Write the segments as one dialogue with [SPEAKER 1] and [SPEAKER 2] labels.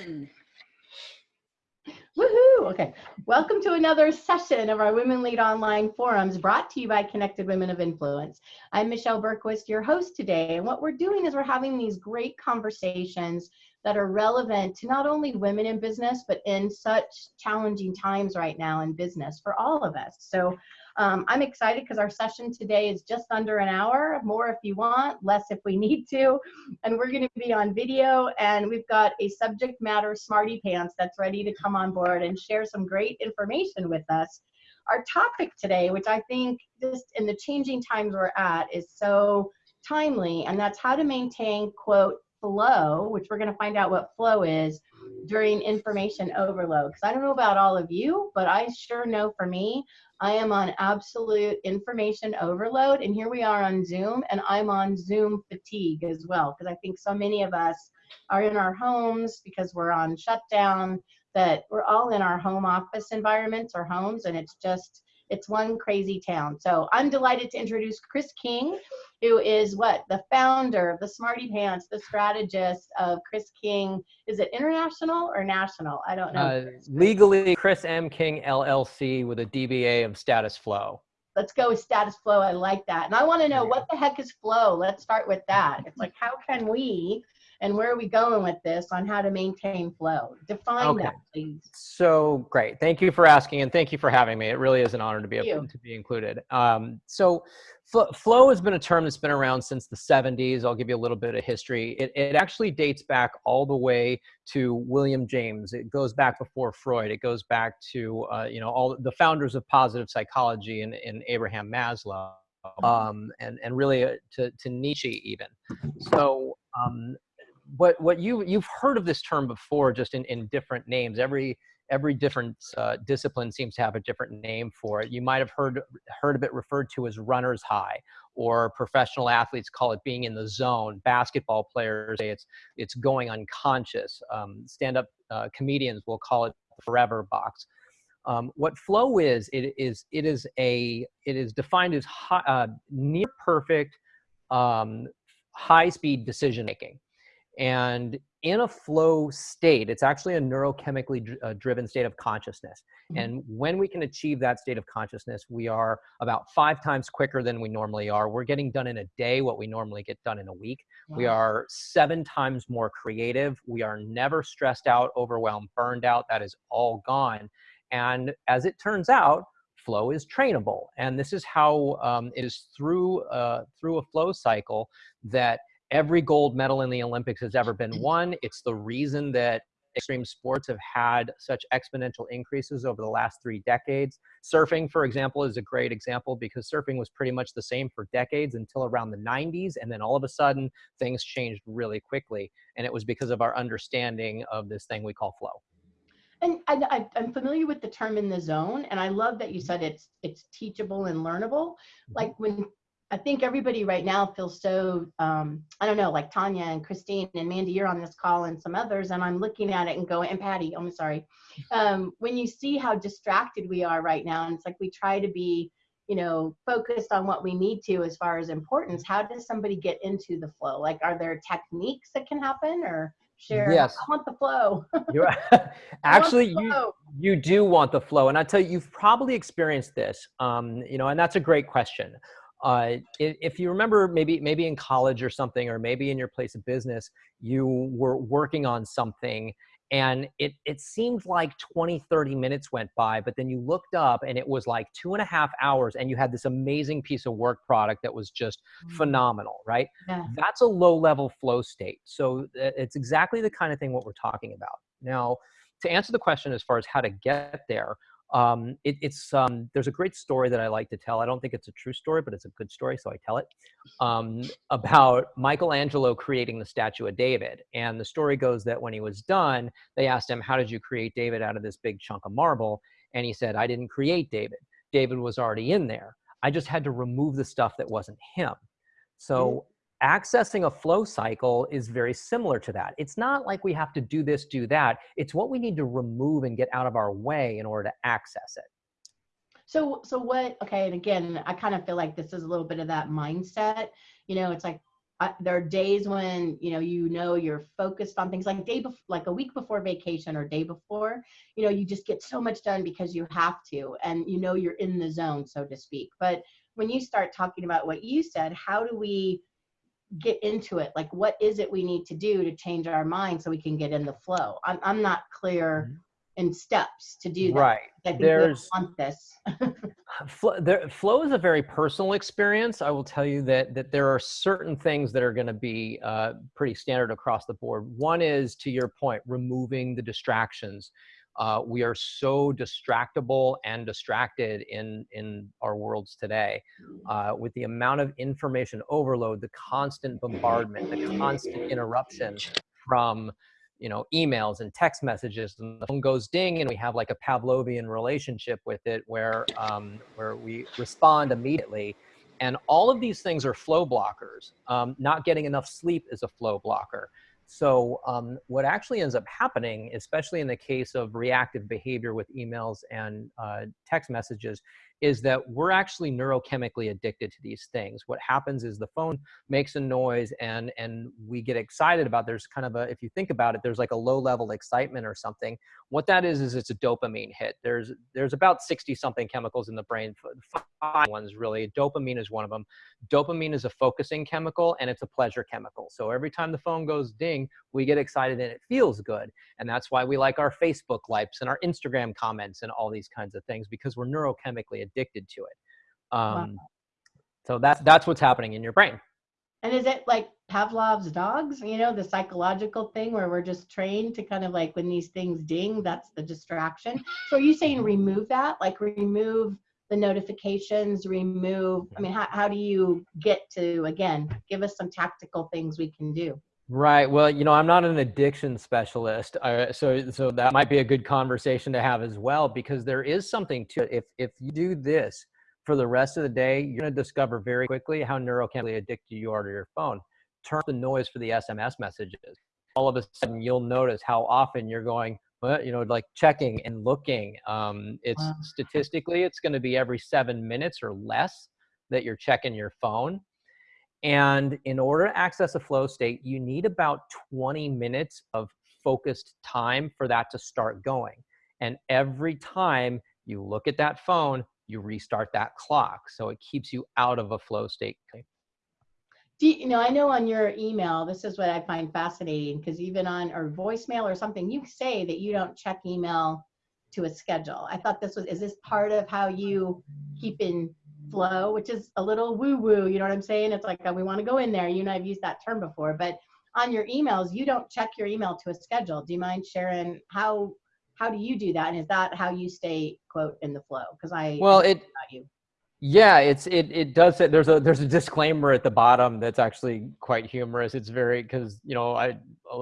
[SPEAKER 1] One.
[SPEAKER 2] Woohoo! Okay. Welcome to another session of our Women Lead Online forums brought to you by Connected Women of Influence. I'm Michelle Bergquist, your host today. And what we're doing is we're having these great conversations that are relevant to not only women in business, but in such challenging times right now in business for all of us. So um, I'm excited because our session today is just under an hour, more if you want, less if we need to. And we're going to be on video, and we've got a subject matter smarty pants that's ready to come on board and share some great information with us. Our topic today, which I think just in the changing times we're at, is so timely, and that's how to maintain, quote, flow, which we're going to find out what flow is during information overload. Because I don't know about all of you, but I sure know for me, I am on absolute information overload. And here we are on Zoom, and I'm on Zoom fatigue as well. Because I think so many of us are in our homes because we're on shutdown, that we're all in our home office environments or homes, and it's just, it's one crazy town. So I'm delighted to introduce Chris King, who is what? The founder of the Smarty Pants, the strategist of Chris King. Is it international or national? I don't know. Uh,
[SPEAKER 3] legally, Chris M. King LLC with a DBA of Status Flow.
[SPEAKER 2] Let's go with status flow. I like that. And I want to know what the heck is flow? Let's start with that. It's like, how can we and where are we going with this on how to maintain flow? Define okay. that, please.
[SPEAKER 3] So great. Thank you for asking and thank you for having me. It really is an honor to be able to be included. Um, so flow has been a term that's been around since the 70s. I'll give you a little bit of history. It, it actually dates back all the way to William James. It goes back before Freud. It goes back to, uh, you know, all the founders of positive psychology and, and Abraham Maslow. Um, and, and really uh, to, to Nietzsche even. So um, what what you you've heard of this term before, just in in different names. Every every different uh, discipline seems to have a different name for it. You might have heard heard of it referred to as runner's high, or professional athletes call it being in the zone. Basketball players say it's it's going unconscious. Um, Stand up uh, comedians will call it the forever box. Um, what flow is, it is it is a it is defined as high, uh, near perfect um, high speed decision making. And in a flow state, it's actually a neurochemically dr uh, driven state of consciousness. Mm -hmm. And when we can achieve that state of consciousness, we are about five times quicker than we normally are. We're getting done in a day what we normally get done in a week. Wow. We are seven times more creative. We are never stressed out, overwhelmed, burned out. That is all gone. And as it turns out, flow is trainable. And this is how um, it is through, uh, through a flow cycle that every gold medal in the Olympics has ever been won. It's the reason that extreme sports have had such exponential increases over the last three decades. Surfing, for example, is a great example because surfing was pretty much the same for decades until around the 90s. And then all of a sudden, things changed really quickly. And it was because of our understanding of this thing we call flow.
[SPEAKER 2] And I, am familiar with the term in the zone, and I love that you said it's it's teachable and learnable. Mm-hmm. Like when I think everybody right now feels so, um, I don't know, like Tanya and Christine and Mandy, you're on this call and some others, and I'm looking at it and going, and Patty, I'm sorry. Um, when you see how distracted we are right now, and it's like we try to be, you know, focused on what we need to as far as importance, how does somebody get into the flow? Like, are there techniques that can happen or? Share.
[SPEAKER 3] Yes.
[SPEAKER 2] I want the flow.
[SPEAKER 3] You're, actually, flow. you you do want the flow, and I tell you, you've probably experienced this. Um, you know, and that's a great question uh, if you remember maybe maybe in college or something or maybe in your place of business you were working on something and it, it seemed like 20 30 minutes went by but then you looked up and it was like two and a half hours and you had this amazing piece of work product that was just mm. phenomenal right yeah. that's a low level flow state so it's exactly the kind of thing what we're talking about now to answer the question as far as how to get there um, it, it's um, there's a great story that I like to tell. I don't think it's a true story, but it's a good story, so I tell it um, about Michelangelo creating the statue of David. And the story goes that when he was done, they asked him, "How did you create David out of this big chunk of marble?" And he said, "I didn't create David. David was already in there. I just had to remove the stuff that wasn't him." So accessing a flow cycle is very similar to that. It's not like we have to do this, do that. It's what we need to remove and get out of our way in order to access it.
[SPEAKER 2] So, so what, okay, and again, I kind of feel like this is a little bit of that mindset. You know, it's like, I, there are days when you know you know you're focused on things like day before like a week before vacation or day before you know you just get so much done because you have to and you know you're in the zone so to speak but when you start talking about what you said how do we get into it like what is it we need to do to change our mind so we can get in the flow i'm, I'm not clear mm-hmm in steps to do that.
[SPEAKER 3] Right.
[SPEAKER 2] I think
[SPEAKER 3] There's
[SPEAKER 2] want this.
[SPEAKER 3] flow, there, flow is a very personal experience. I will tell you that that there are certain things that are going to be uh, pretty standard across the board. One is, to your point, removing the distractions. Uh, we are so distractible and distracted in in our worlds today, uh, with the amount of information overload, the constant bombardment, the constant interruption from you know emails and text messages and the phone goes ding and we have like a pavlovian relationship with it where um, where we respond immediately. And all of these things are flow blockers. Um, not getting enough sleep is a flow blocker so um, what actually ends up happening especially in the case of reactive behavior with emails and uh, text messages is that we're actually neurochemically addicted to these things. What happens is the phone makes a noise and and we get excited about there's kind of a if you think about it there's like a low level excitement or something. What that is is it's a dopamine hit. There's there's about 60 something chemicals in the brain. Five ones really. Dopamine is one of them. Dopamine is a focusing chemical and it's a pleasure chemical. So every time the phone goes ding, we get excited and it feels good. And that's why we like our Facebook likes and our Instagram comments and all these kinds of things because we're neurochemically addicted to it. Um, wow. So that's that's what's happening in your brain.
[SPEAKER 2] And is it like Pavlov's dogs? You know, the psychological thing where we're just trained to kind of like when these things ding, that's the distraction. So are you saying remove that? Like remove the notifications, remove, I mean, how, how do you get to, again, give us some tactical things we can do?
[SPEAKER 3] Right. Well, you know, I'm not an addiction specialist, uh, so so that might be a good conversation to have as well because there is something to it. If if you do this for the rest of the day, you're going to discover very quickly how neurochemically addicted you are to your phone. Turn the noise for the SMS messages. All of a sudden, you'll notice how often you're going, well, you know, like checking and looking. Um, it's wow. statistically, it's going to be every seven minutes or less that you're checking your phone and in order to access a flow state, you need about 20 minutes of focused time for that to start going. And every time you look at that phone, you restart that clock. So it keeps you out of a flow state.
[SPEAKER 2] Do you, you know, I know on your email, this is what I find fascinating because even on or voicemail or something, you say that you don't check email to a schedule. I thought this was, is this part of how you keep in flow, which is a little woo woo. You know what I'm saying? It's like, uh, we want to go in there. You know, I've used that term before, but on your emails, you don't check your email to a schedule. Do you mind sharing how, how do you do that? And is that how you stay quote in the flow? Cause I,
[SPEAKER 3] well, it, you. Yeah, it's it it does say there's a there's a disclaimer at the bottom that's actually quite humorous. It's very because you know I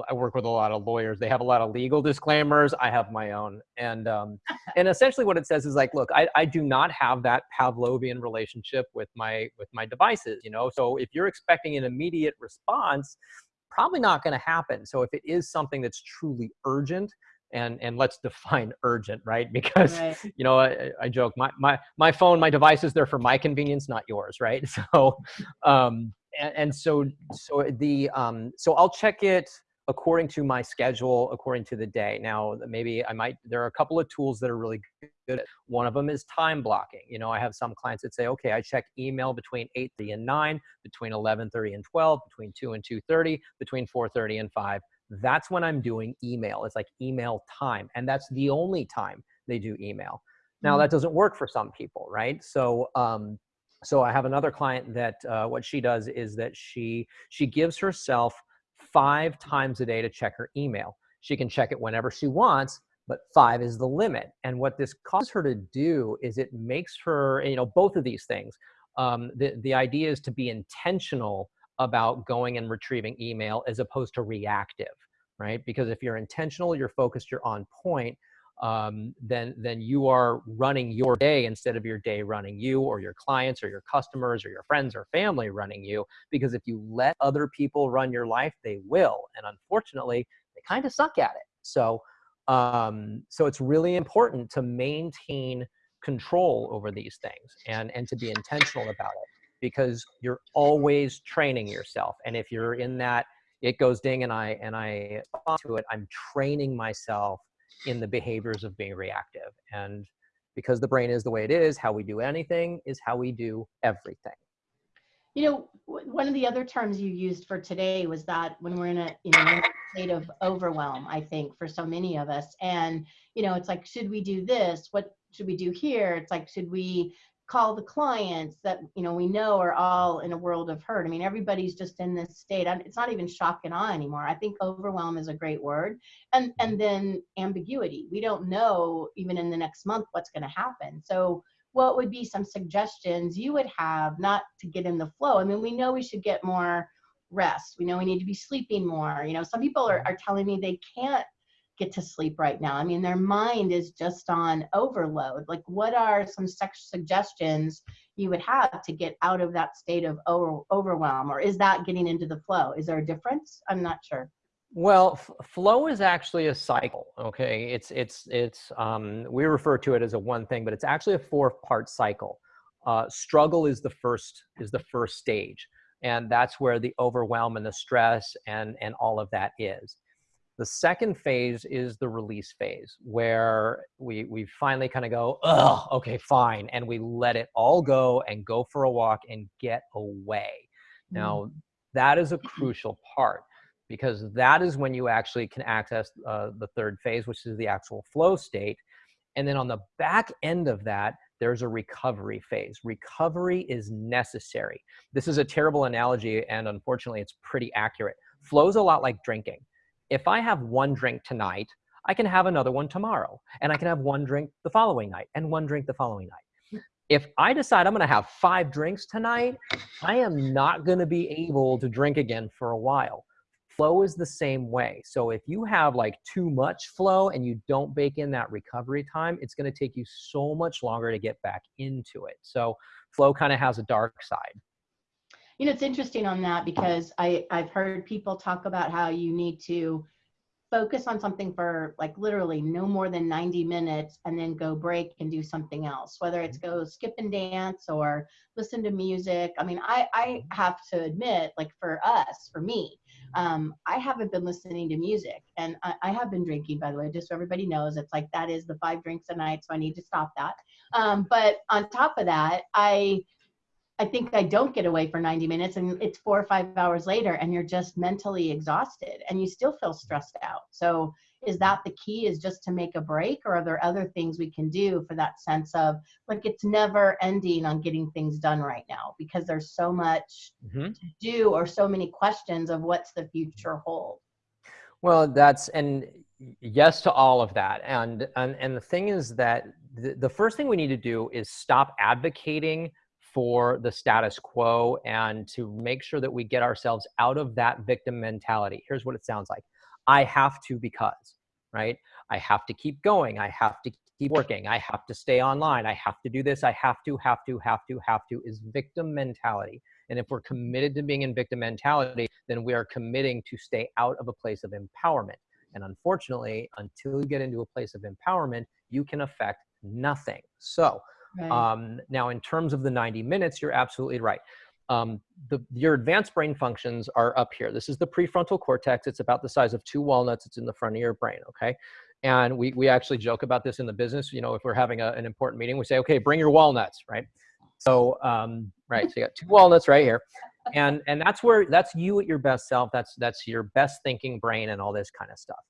[SPEAKER 3] I work with a lot of lawyers. They have a lot of legal disclaimers. I have my own, and um, and essentially what it says is like, look, I I do not have that Pavlovian relationship with my with my devices. You know, so if you're expecting an immediate response, probably not going to happen. So if it is something that's truly urgent, and and let's define urgent right? Because right. you know I, I, joke my, my my phone my device is there for my convenience not yours right? So um and, and so so the um so i'll check it according to my schedule according to the day. Now maybe i might there are a couple of tools that are really good. One of them is time blocking. You know i have some clients that say okay i check email between 8.30 and 9 between 11.30 and 12 between 2 and 2.30 between 4.30 and 5 that's when I'm doing email. It's like email time. And that's the only time they do email. Now mm-hmm. that doesn't work for some people, right? So, um, so I have another client that uh, what she does is that she she gives herself five times a day to check her email. She can check it whenever she wants, but five is the limit. And what this causes her to do is it makes her, you know, both of these things. Um, the the idea is to be intentional about going and retrieving email as opposed to reactive, right? Because if you're intentional, you're focused, you're on point, um, then then you are running your day instead of your day running you or your clients or your customers or your friends or family running you. Because if you let other people run your life, they will, and unfortunately, they kind of suck at it. So um, so it's really important to maintain control over these things and and to be intentional about it. Because you're always training yourself. And if you're in that, it goes ding and I, and I to it, I'm training myself in the behaviors of being reactive. And because the brain is the way it is, how we do anything is how we do everything.
[SPEAKER 2] You know, one of the other terms you used for today was that when we're in a, you know, state of overwhelm, I think for so many of us, and, you know, it's like, should we do this? What should we do here? It's like, should we call the clients that you know we know are all in a world of hurt. I mean everybody's just in this state. It's not even shock and awe anymore. I think overwhelm is a great word. And mm-hmm. and then ambiguity. We don't know even in the next month what's going to happen. So what would be some suggestions you would have not to get in the flow? I mean we know we should get more rest. We know we need to be sleeping more. You know some people are, mm-hmm. are telling me they can't get to sleep right now. I mean, their mind is just on overload. Like, what are some suggestions you would have to get out of that state of over overwhelm? Or is that getting into the flow? Is there a difference? I'm not sure.
[SPEAKER 3] Well, flow is actually a cycle. Okay, it's it's it's um, we refer to it as a one thing, but it's actually a four-part cycle. Uh, struggle is the first is the first stage, and that's where the overwhelm and the stress and and all of that is. The second phase is the release phase where we, we finally kind of go, oh, okay, fine. And we let it all go and go for a walk and get away. Mm. Now, that is a crucial part because that is when you actually can access uh, the third phase, which is the actual flow state. And then on the back end of that, there's a recovery phase. Recovery is necessary. This is a terrible analogy, and unfortunately, it's pretty accurate. Flow is a lot like drinking if I have one drink tonight, I can have another one tomorrow, and I can have one drink the following night, and one drink the following night. If I decide I'm going to have five drinks tonight, I am not going to be able to drink again for a while. Flow is the same way. So if you have like too much flow and you don't bake in that recovery time, it's going to take you so much longer to get back into it. So flow kind of has a dark side
[SPEAKER 2] you know, it's interesting on that because I, I've heard people talk about how you need to focus on something for like literally no more than 90 minutes and then go break and do something else whether it's go skip and dance or listen to music. I mean i i have to admit like for us for me um, i haven't been listening to music and I, I, have been drinking by the way just so everybody knows it's like that is the five drinks a night so i need to stop that. Um, but on top of that i I think I don't get away for 90 minutes and it's four or five hours later and you're just mentally exhausted and you still feel stressed out. So is that the key is just to make a break or are there other things we can do for that sense of like it's never ending on getting things done right now because there's so much mm-hmm. to do or so many questions of what's the future hold.
[SPEAKER 3] Well, that's and yes to all of that. And and and the thing is that the, the first thing we need to do is stop advocating for the status quo and to make sure that we get ourselves out of that victim mentality. Here's what it sounds like I have to because, right? I have to keep going. I have to keep working. I have to stay online. I have to do this. I have to, have to, have to, have to is victim mentality. And if we're committed to being in victim mentality, then we are committing to stay out of a place of empowerment. And unfortunately, until you get into a place of empowerment, you can affect nothing. So, Right. Um, now, in terms of the 90 minutes, you're absolutely right. Um, the, your advanced brain functions are up here. This is the prefrontal cortex. It's about the size of two walnuts. It's in the front of your brain, okay? And we, we actually joke about this in the business. You know, if we're having a, an important meeting, we say, okay, bring your walnuts, right? So, um, right, so you got two walnuts right here. And, and that's where, that's you at your best self. That's, that's your best thinking brain and all this kind of stuff.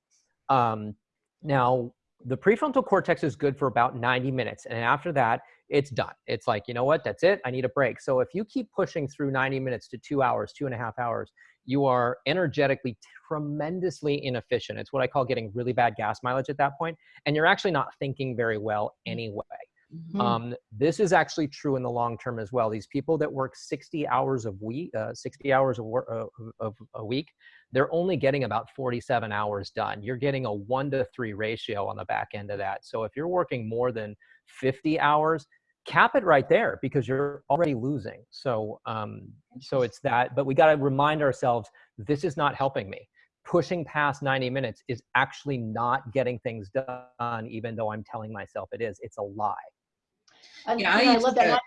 [SPEAKER 3] Um, now, the prefrontal cortex is good for about 90 minutes. And after that, it's done. It's like, you know what, that's it. I need a break. So if you keep pushing through 90 minutes to two hours, two and a half hours, you are energetically tremendously inefficient. It's what I call getting really bad gas mileage at that point, And you're actually not thinking very well mm. Mm. Mm-hmm. Um, this is actually true in the long term as well. These people that work 60 hours a week, uh, 60 hours of, work, uh, of a week, they're only getting about 47 hours done. You're getting a one to three ratio on the back end of that. So if you're working more than 50 hours, cap it right there because you're already losing. So, um, so it's that, but we got to remind ourselves, this is not helping me. Pushing past 90 minutes is actually not getting things done, even though I'm telling myself it is. It's a lie.
[SPEAKER 1] Yeah, I, I love that.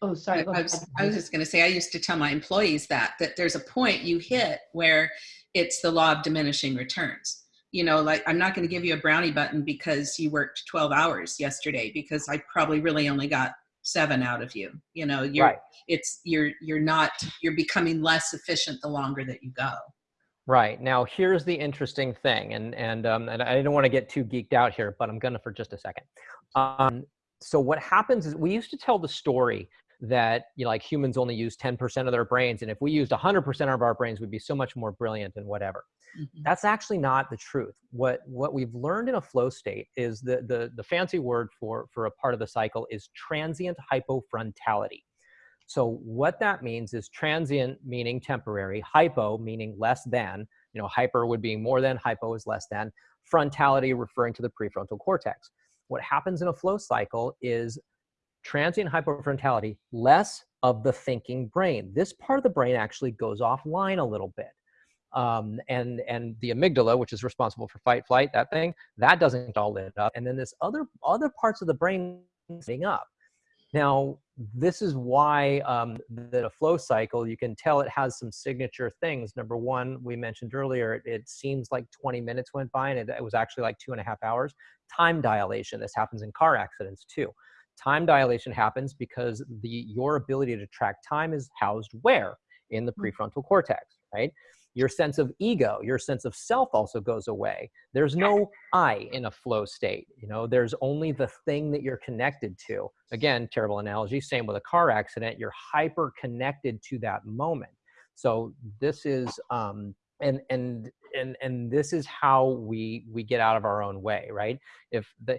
[SPEAKER 2] Oh, sorry.
[SPEAKER 1] I, I was, I was just going to say, I used to tell my employees that, that there's a point you hit where it's the law of diminishing returns. You know, like I'm not going to give you a brownie button because you worked 12 hours yesterday because I probably really only got seven out of you. You know, you're, right. it's, you're, you're not, you're becoming less efficient the longer that you go.
[SPEAKER 3] Right. Now, here's the interesting thing, and, and, um, and I don't want to get too geeked out here, but I'm going to for just a second. Um, so what happens is we used to tell the story that you know, like humans only use 10% of their brains and if we used 100% of our brains we'd be so much more brilliant and whatever. Mm-hmm. that's actually not the truth. What what we've learned in a flow state is the, the the fancy word for for a part of the cycle is transient hypofrontality. So what that means is transient meaning temporary hypo meaning less than you know hyper would be more than hypo is less than frontality referring to the prefrontal cortex what happens in a flow cycle is transient hypofrontality, less of the thinking brain. This part of the brain actually goes offline a little bit. Um, and and the amygdala, which is responsible for fight, flight, that thing, that doesn't all lit up. And then this other other parts of the brain sitting up. Now, this is why um, that a flow cycle, you can tell it has some signature things. Number one, we mentioned earlier, it, it seems like 20 minutes went by and it, it was actually like two and a half hours. Time dilation, this happens in car accidents too. Time dilation happens because the your ability to track time is housed where? In the mm. prefrontal cortex, right? Your sense of ego, your sense of self also goes away. There's no I in a flow state. You know, there's only the thing that you're connected to. Again, terrible analogy. Same with a car accident. You're hyper connected to that moment. So this is um, and and and and this is how we we get out of our own way right if the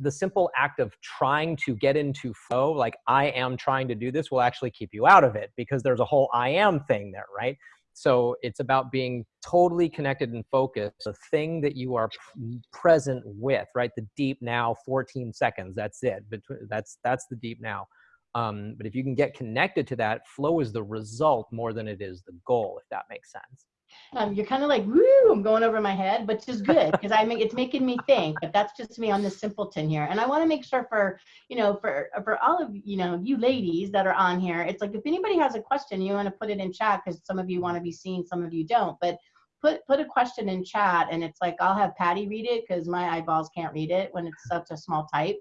[SPEAKER 3] the simple act of trying to get into flow like i am trying to do this will actually keep you out of it because there's a whole i am thing there right so it's about being totally connected and focused the thing that you are present with right? The deep now 14 seconds that's it that's that's the deep now. Um, but if you can get connected to that flow is the result more than it is the goal if that makes sense
[SPEAKER 2] um, you're kind of like, woo, I'm going over my head, which is good because I mean, it's making me think, but that's just me on the simpleton here. And I want to make sure for, you know, for, for all of, you know, you ladies that are on here, it's like, if anybody has a question, you want to put it in chat because some of you want to be seen, some of you don't, but put, put a question in chat and it's like, I'll have Patty read it because my eyeballs can't read it when it's such a small type.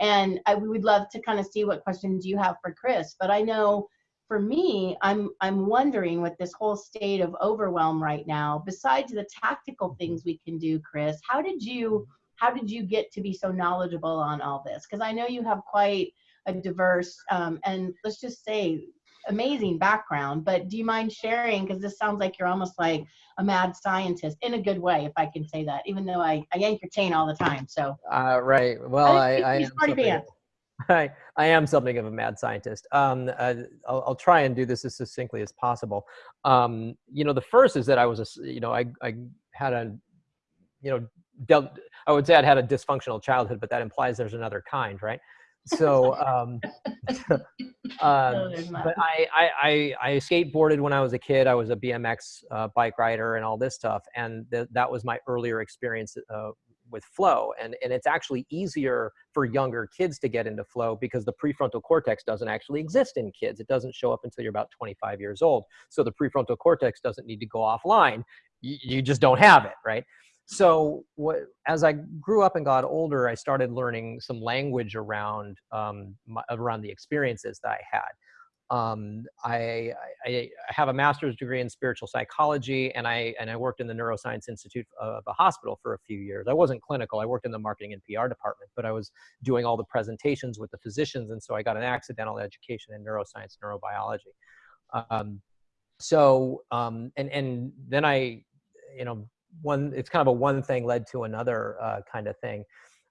[SPEAKER 2] And I would love to kind of see what questions you have for Chris, but I know for me, I'm I'm wondering with this whole state of overwhelm right now, besides the tactical things we can do, Chris, how did you how did you get to be so knowledgeable on all this? Because I know you have quite a diverse um, and let's just say amazing background. But do you mind sharing? Because this sounds like you're almost like a mad scientist in a good way, if I can say that. Even though I, I yank your chain all the time. So.
[SPEAKER 3] Uh, right. Well, I. I, I I, I am something of a mad scientist. Um, uh, I'll, I'll, try and do this as succinctly as possible. Um, you know, the first is that I was, a, you know, I, I had a, you know, dealt, I would say I'd had a dysfunctional childhood, but that implies there's another kind, right? So, um, uh, but I, I, I, I, skateboarded when I was a kid. I was a BMX uh, bike rider and all this stuff. And th that was my earlier experience uh, with flow and and it's actually easier for younger kids to get into flow because the prefrontal cortex doesn't actually exist in kids. It doesn't show up until you're about 25 years old. So the prefrontal cortex doesn't need to go offline. You, you just don't have it right? So what, as I grew up and got older, I started learning some language around um, my, around the experiences that I had. Um, I, I, have a master's degree in spiritual psychology and I, and I worked in the Neuroscience Institute of a hospital for a few years. I wasn't clinical, I worked in the marketing and PR department, but I was doing all the presentations with the physicians. And so I got an accidental education in neuroscience, neurobiology. Um, so, um, and, and then I, you know, one, it's kind of a one thing led to another uh, kind of thing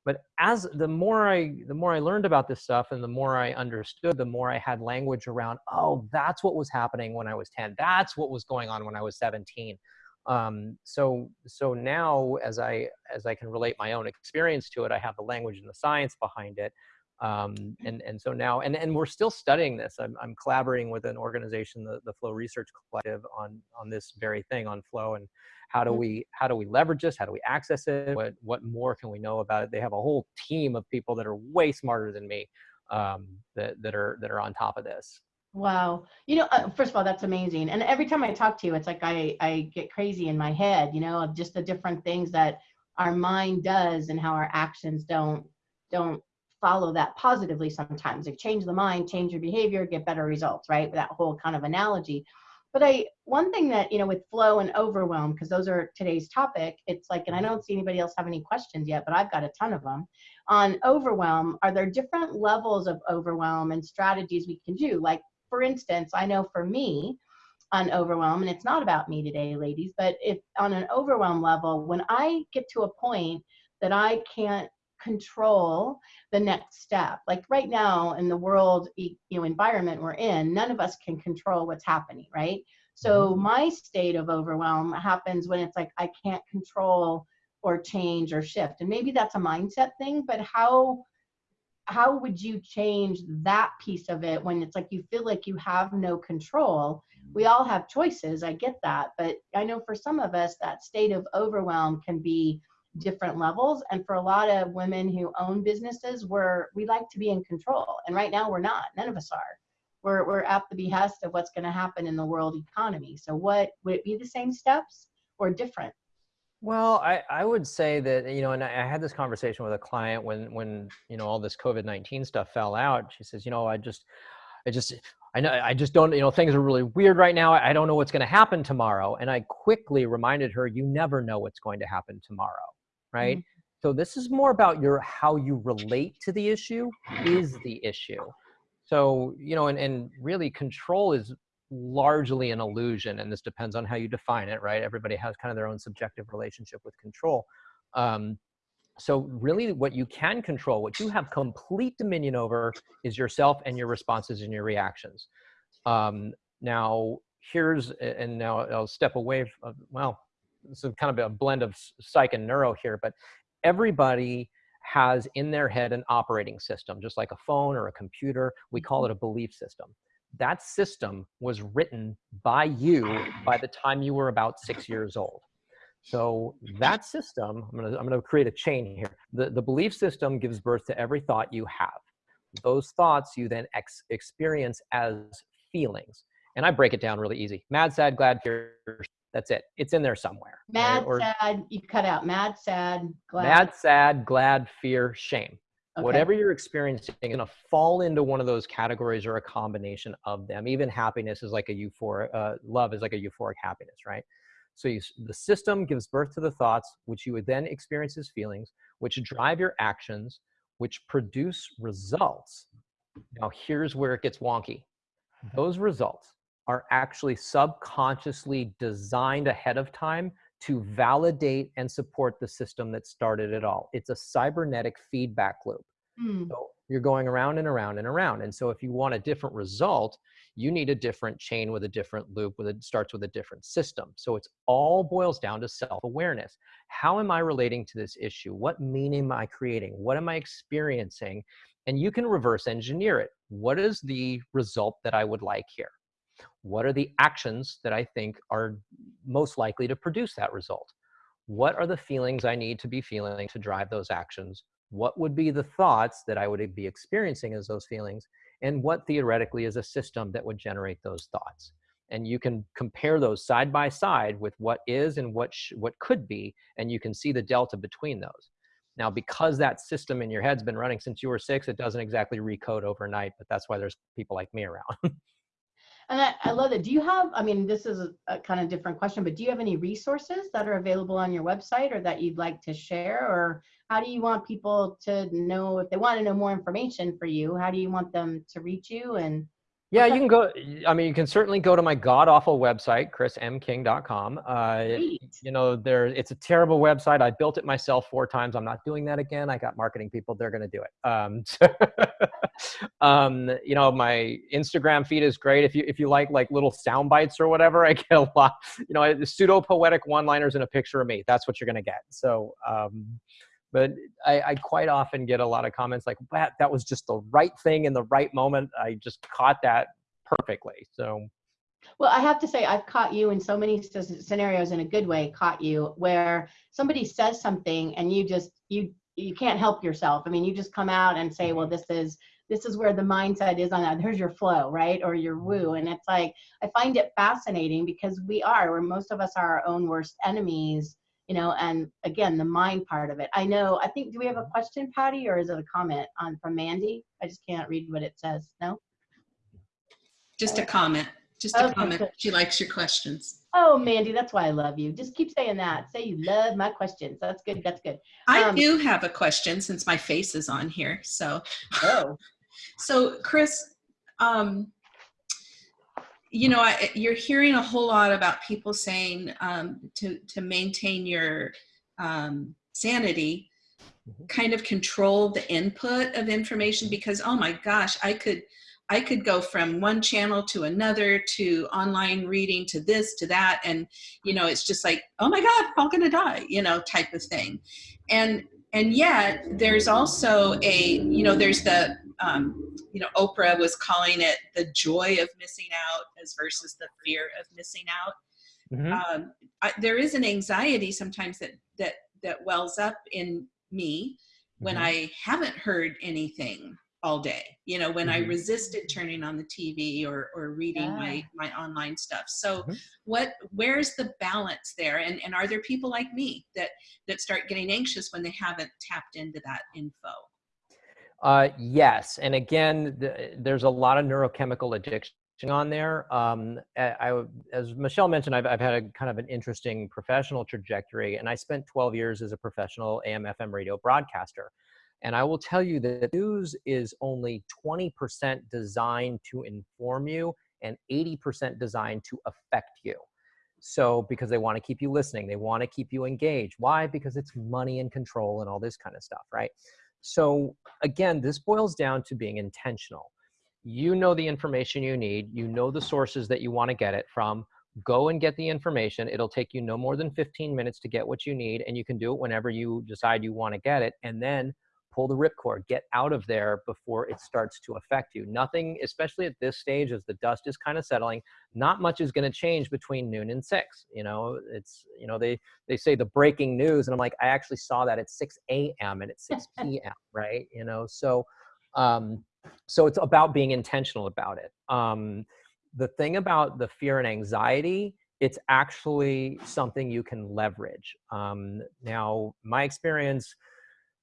[SPEAKER 3] but as the more i the more i learned about this stuff and the more i understood the more i had language around oh that's what was happening when i was 10 that's what was going on when i was 17 um, so so now as i as i can relate my own experience to it i have the language and the science behind it um, and and so now and and we're still studying this. I'm, I'm collaborating with an organization the, the flow research collective on on this very thing on flow and how do mm-hmm. we how do we leverage this how do we access it what what more can we know about it they have a whole team of people that are way smarter than me um, that, that are that are on top of this.
[SPEAKER 2] Wow. You know, uh, first of all, that's amazing. And every time I talk to you, it's like I, I get crazy in my head, you know, of just the different things that our mind does and how our actions don't don't follow that positively sometimes. Like change the mind, change your behavior, get better results, right? That whole kind of analogy. But I one thing that, you know, with flow and overwhelm, because those are today's topic, it's like, and I don't see anybody else have any questions yet, but I've got a ton of them. On overwhelm, are there different levels of overwhelm and strategies we can do? Like for instance, I know for me on overwhelm, and it's not about me today, ladies, but if on an overwhelm level, when I get to a point that I can't control the next step, like right now in the world you know environment we're in, none of us can control what's happening, right? So mm-hmm. my state of overwhelm happens when it's like I can't control or change or shift. And maybe that's a mindset thing, but how how would you change that piece of it when it's like you feel like you have no control we all have choices i get that but i know for some of us that state of overwhelm can be different levels and for a lot of women who own businesses we're, we like to be in control and right now we're not none of us are we're, we're at the behest of what's going to happen in the world economy so what would it be the same steps or different
[SPEAKER 3] well, I, I would say that, you know, and I had this conversation with a client when, when, you know, all this COVID-19 stuff fell out. She says, you know, I just, I just, I know, I just don't, you know, things are really weird right now. I don't know what's going to happen tomorrow. And I quickly reminded her, you never know what's going to happen tomorrow. Right. Mm-hmm. So this is more about your, how you relate to the issue is the issue. So, you know, and, and really control is largely an illusion and this depends on how you define it right everybody has kind of their own subjective relationship with control um, so really what you can control what you have complete dominion over is yourself and your responses and your reactions um, now here's and now i'll step away from well is kind of a blend of psych and neuro here but everybody has in their head an operating system just like a phone or a computer we call mm-hmm. it a belief system that system was written by you by the time you were about six years old. So that system, I'm gonna, I'm gonna create a chain here. The, the belief system gives birth to every thought you have. Those thoughts you then ex experience as feelings. And I break it down really easy. Mad, sad, glad, fear, that's it. It's in there somewhere.
[SPEAKER 2] Mad, right? or, sad, you cut out mad, sad, glad.
[SPEAKER 3] Mad, sad, glad, fear, shame. Okay. Whatever you're experiencing is going to fall into one of those categories or a combination of them. Even happiness is like a euphoric, uh, love is like a euphoric happiness, right? So you, the system gives birth to the thoughts, which you would then experience as feelings, which drive your actions, which produce results. Now here's where it gets wonky. Those results are actually subconsciously designed ahead of time to validate and support the system that started it all. It's a cybernetic feedback loop. Mm. So you're going around and around and around. And so if you want a different result, you need a different chain with a different loop with it starts with a different system. So it's all boils down to self-awareness. How am I relating to this issue? What meaning am I creating? What am I experiencing? And you can reverse engineer it. What is the result that I would like here? What are the actions that I think are most likely to produce that result? What are the feelings I need to be feeling to drive those actions? What would be the thoughts that I would be experiencing as those feelings? And what theoretically is a system that would generate those thoughts? And you can compare those side by side with what is and what, what could be, and you can see the delta between those. Now, because that system in your head's been running since you were six, it doesn't exactly recode overnight, but that's why there's people like me around.
[SPEAKER 2] And I, I love that. Do you have, I mean, this is a, a, kind of different question, but do you have any resources that are available on your website or that you'd like to share? Or how do you want people to know if they want to know more information for you? How do you want them to reach you? And
[SPEAKER 3] yeah, you can go. I mean, you can certainly go to my god awful website, chrismking.com. Uh, you know, there it's a terrible website. I built it myself four times. I'm not doing that again. I got marketing people; they're going to do it. Um, so, um, you know, my Instagram feed is great. If you if you like like little sound bites or whatever, I get a lot. You know, pseudo poetic one liners and a picture of me. That's what you're going to get. So. Um, but I, I, quite often get a lot of comments like that that was just the right thing in the right moment i just caught that perfectly so
[SPEAKER 2] well i have to say i've caught you in so many scenarios in a good way caught you where somebody says something and you just you you can't help yourself i mean you just come out and say well mm-hmm. this is this is where the mindset is on that. Here's your flow, right? Or your mm-hmm. woo. And it's like, I find it fascinating because we are, where most of us are our own worst enemies, you know, and again, the mind part of it. I know, I think, do we have a question, Patty, or is it a comment on from Mandy? I just can't read what it says. No?
[SPEAKER 1] Just a comment. Just a
[SPEAKER 2] Okay,
[SPEAKER 1] comment.
[SPEAKER 2] good.
[SPEAKER 1] She likes your questions.
[SPEAKER 2] Oh, Mandy, that's why I love you. Just keep saying that. Say you love my questions. That's good. That's good.
[SPEAKER 1] I
[SPEAKER 2] Um,
[SPEAKER 1] do have a question since my face is on here. So,
[SPEAKER 2] Oh,
[SPEAKER 1] so Chris, um, you know, I, you're hearing a whole lot about people saying um, to to maintain your um, sanity,
[SPEAKER 3] Mhm.
[SPEAKER 1] kind of control the input of information because oh my gosh, I could I could go from one channel to another to online reading to this to that and you know it's just like oh my god I'm all gonna die you know type of thing and and yet there's also a you know there's the um, you know Oprah was calling it the joy of missing out as versus the fear of missing out
[SPEAKER 3] Mhm.
[SPEAKER 1] um, I, there is an anxiety sometimes that that that wells up in me when
[SPEAKER 3] Mhm.
[SPEAKER 1] I haven't heard anything all day. You know, when I
[SPEAKER 3] Mhm.
[SPEAKER 1] resisted turning on the TV or or reading my
[SPEAKER 2] Yeah.
[SPEAKER 1] my online stuff. So
[SPEAKER 3] Mhm.
[SPEAKER 1] what where's the balance there? And and are there people like me that that start getting anxious when they haven't tapped into that info?
[SPEAKER 3] Uh, yes, and again, th- there's a lot of neurochemical addiction on there. Um, I, I as Michelle mentioned, I've, I've had a kind of an interesting professional trajectory, and I spent 12 years as a professional AM/FM radio broadcaster. And I will tell you that news is only 20% designed to inform you and 80% designed to affect you. So, because they want to keep you listening, they want to keep you engaged. Why? Because it's money and control and all this kind of stuff, right? So, again, this boils down to being intentional. You know the information you need, you know the sources that you want to get it from. Go and get the information. It'll take you no more than 15 minutes to get what you need, and you can do it whenever you decide you want to get it. And then pull the ripcord, get out of there before it starts to affect you. Nothing, especially at this stage as the dust is kind of settling, not much is going to change between noon and six. You know, it's, you know, they, they say the breaking news, and I'm like, I actually saw that at 6 a.m. and at 6 p.m., right? You know, so, um, so it's about being intentional about it. Um, the thing about the fear and anxiety, it's actually something you can leverage. Um, now, my experience,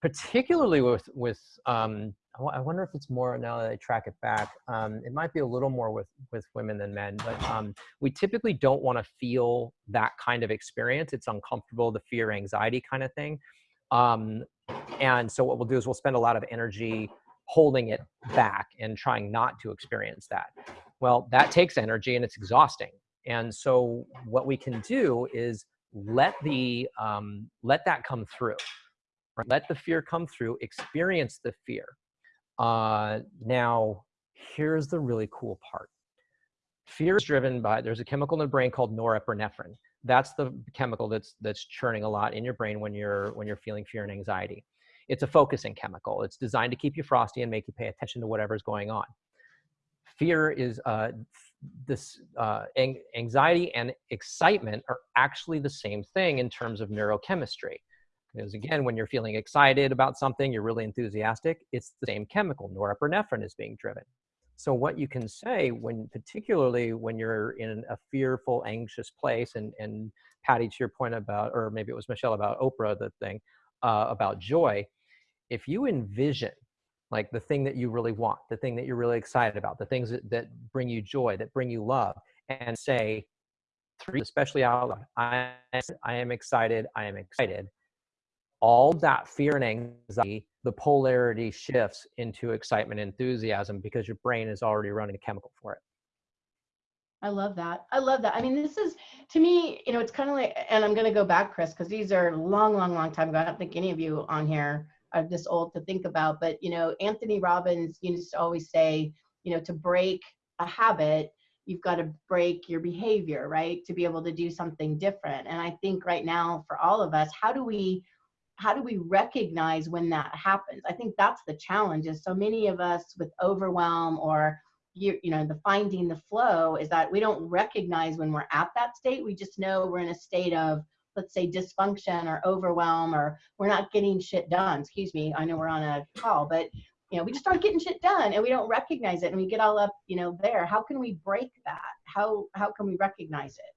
[SPEAKER 3] particularly with with um, I wonder if it's more now that I track it back. Um, it might be a little more with with women than men, but um, we typically don't want to feel that kind of experience. It's uncomfortable, the fear, anxiety kind of thing. Um, and so what we'll do is we'll spend a lot of energy holding it back and trying not to experience that. Well, that takes energy and it's exhausting. And so what we can do is let the um, let that come through. Right? Let the fear come through. Experience the fear. Uh, now, here's the really cool part. Fear is driven by there's a chemical in the brain called norepinephrine. That's the chemical that's that's churning a lot in your brain when you're when you're feeling fear and anxiety. It's a focusing chemical. It's designed to keep you frosty and make you pay attention to whatever's going on. Fear is uh, this uh, anxiety and excitement are actually the same thing in terms of neurochemistry. Because again, when you're feeling excited about something, you're really enthusiastic, it's the same chemical, norepinephrine is being driven. So what you can say when, particularly when you're in a fearful, anxious place, and, and Patty, to your point about, or maybe it was Michelle about Oprah, the thing uh, about joy, if you envision like the thing that you really want, the thing that you're really excited about, the things that, that bring you joy, that bring you love, and say, three, especially out loud, I, I am excited, I am excited. All that fear and anxiety, the polarity shifts into excitement and enthusiasm because your brain is already running a chemical for it.
[SPEAKER 2] I love that. I love that. I mean, this is to me, you know, it's kind of like, and I'm going to go back, Chris, because these are long, long, long time ago. I don't think any of you on here are this old to think about, but you know, Anthony Robbins used to always say, you know, to break a habit, you've got to break your behavior, right? To be able to do something different. And I think right now for all of us, how do we how do we recognize when that happens? I think that's the challenge is so many of us with overwhelm or you, you know the finding the flow is that we don't recognize when we're at that state we just know we're in a state of let's say dysfunction or overwhelm or we're not getting shit done excuse me i know we're on a call but you know, we just aren't getting shit done and we don't recognize it and we get all up, you know, there. How can we break that? How, how can we recognize it?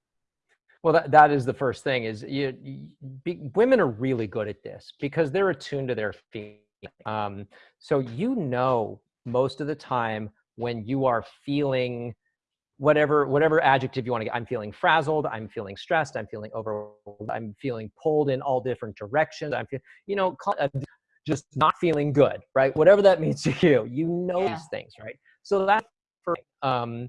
[SPEAKER 3] Well, that, that is the first thing is you, you be, women are really good at this because they're attuned to their feelings. Um, so you know most of the time when you are feeling whatever whatever adjective you want to get i'm feeling frazzled i'm feeling stressed i'm feeling overwhelmed i'm feeling pulled in all different directions i'm feeling you know just not feeling good right whatever that means to you you know yeah. these things right so that's for um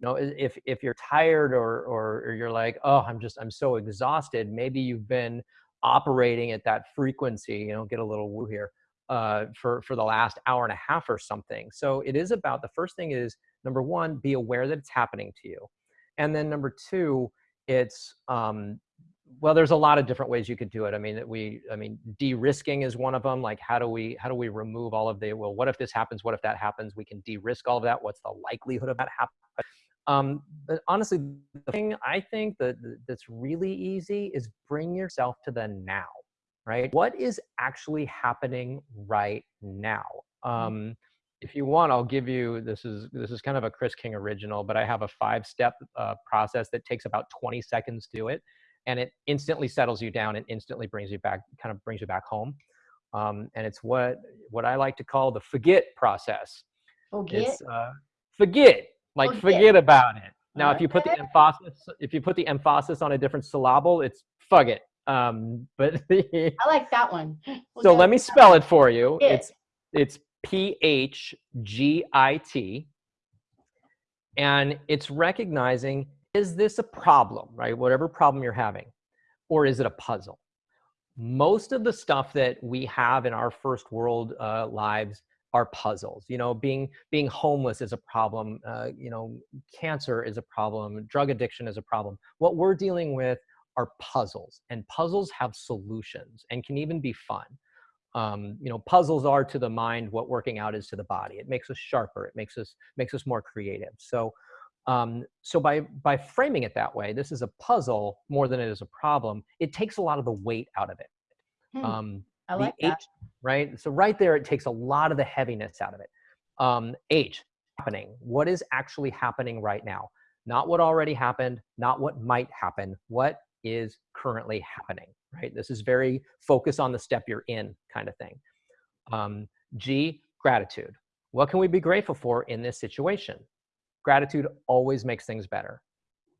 [SPEAKER 3] you know if if you're tired or, or or you're like oh i'm just i'm so exhausted maybe you've been operating at that frequency you know get a little woo here uh, for for the last hour and a half or something. So it is about the first thing is number one, be aware that it's happening to you, and then number two, it's um, well, there's a lot of different ways you could do it. I mean, we, I mean, de-risking is one of them. Like, how do we, how do we remove all of the, well, what if this happens? What if that happens? We can de-risk all of that. What's the likelihood of that happening? Um, but honestly, the thing I think that that's really easy is bring yourself to the now right? What is actually happening right now? Mm. Um, if you want, I'll give you, this is, this is kind of a Chris King original, but I have a five step uh, process that takes about 20 seconds to do it. And it instantly settles you down and instantly brings you back, kind of brings you back home. Um, and it's what, what I like to call the forget process.
[SPEAKER 2] Forget?
[SPEAKER 3] It's, uh, forget, like forget, forget about it. Now, okay. if you put the emphasis, if you put the emphasis on a different syllable, it's forget. Um, but
[SPEAKER 2] I like that one.
[SPEAKER 3] We'll so let me spell it for you. It's it's P H G I T, and it's recognizing is this a problem, right? Whatever problem you're having, or is it a puzzle? Most of the stuff that we have in our first world uh, lives are puzzles. You know, being being homeless is a problem. Uh, you know, cancer is a problem. Drug addiction is a problem. What we're dealing with are puzzles and puzzles have solutions and can even be fun. Um, you know, puzzles are to the mind what working out is to the body. It makes us sharper. It makes us makes us more creative. So, um, so by by framing it that way, this is a puzzle more than it is a problem. It takes a lot of the weight out of it.
[SPEAKER 2] Hmm. Um, I like that.
[SPEAKER 3] H, right. So right there, it takes a lot of the heaviness out of it. Um, H happening. What is actually happening right now? Not what already happened. Not what might happen. What is currently happening, right? This is very focus on the step you're in kind of thing. Um, G, gratitude. What can we be grateful for in this situation? Gratitude always makes things better.